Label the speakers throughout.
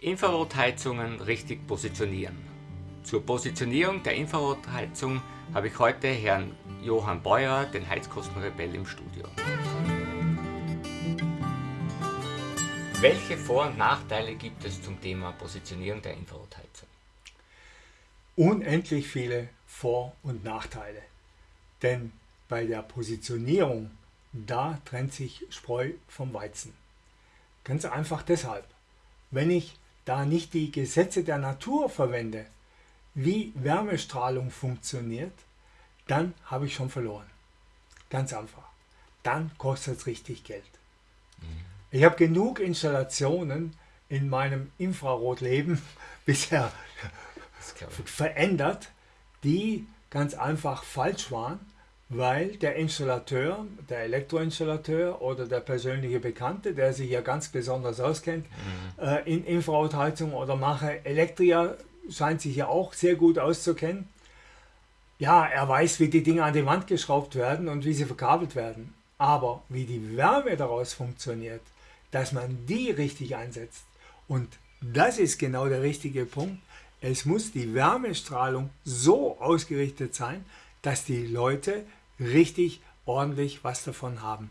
Speaker 1: Infrarotheizungen richtig positionieren. Zur Positionierung der Infrarotheizung habe ich heute Herrn Johann Beuer, den Heizkostenrebell, im Studio. Welche Vor- und Nachteile gibt es zum Thema Positionierung der Infrarotheizung?
Speaker 2: Unendlich viele Vor- und Nachteile. Denn bei der Positionierung, da trennt sich Spreu vom Weizen. Ganz einfach deshalb. Wenn ich da nicht die Gesetze der Natur verwende, wie Wärmestrahlung funktioniert, dann habe ich schon verloren. Ganz einfach. Dann kostet es richtig Geld. Mhm. Ich habe genug Installationen in meinem Infrarotleben bisher verändert, die ganz einfach falsch waren, weil der Installateur, der Elektroinstallateur oder der persönliche Bekannte, der sich ja ganz besonders auskennt mhm. äh, in Infrarotheizung oder mache Elektria, scheint sich ja auch sehr gut auszukennen. Ja, er weiß, wie die Dinge an die Wand geschraubt werden und wie sie verkabelt werden. Aber wie die Wärme daraus funktioniert, dass man die richtig einsetzt. Und das ist genau der richtige Punkt. Es muss die Wärmestrahlung so ausgerichtet sein, dass die Leute richtig ordentlich was davon haben.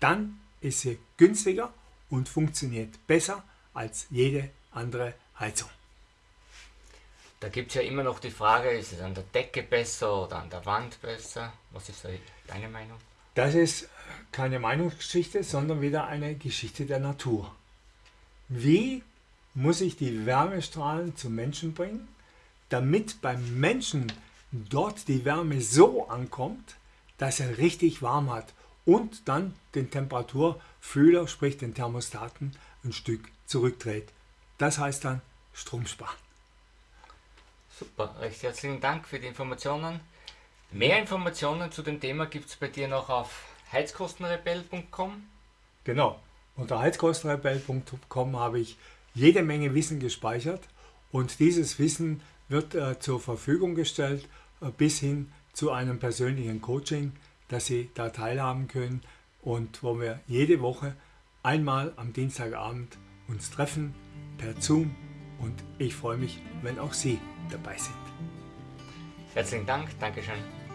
Speaker 2: Dann ist sie günstiger und funktioniert besser als jede andere Heizung.
Speaker 1: Da gibt es ja immer noch die Frage, ist es an der Decke besser oder an der Wand besser? Was ist deine Meinung?
Speaker 2: Das ist keine Meinungsgeschichte, sondern wieder eine Geschichte der Natur. Wie muss ich die Wärmestrahlen zum Menschen bringen, damit beim Menschen dort die Wärme so ankommt, dass er richtig warm hat und dann den Temperaturfühler, sprich den Thermostaten, ein Stück zurückdreht. Das heißt dann Strom sparen.
Speaker 1: Super, recht herzlichen Dank für die Informationen. Mehr Informationen zu dem Thema gibt es bei dir noch auf heizkostenrebell.com.
Speaker 2: Genau, unter heizkostenrebell.com habe ich jede Menge Wissen gespeichert und dieses Wissen wird äh, zur Verfügung gestellt äh, bis hin zu einem persönlichen Coaching, dass Sie da teilhaben können und wo wir jede Woche einmal am Dienstagabend uns treffen per Zoom und ich freue mich, wenn auch Sie dabei sind.
Speaker 1: Herzlichen Dank, Dankeschön.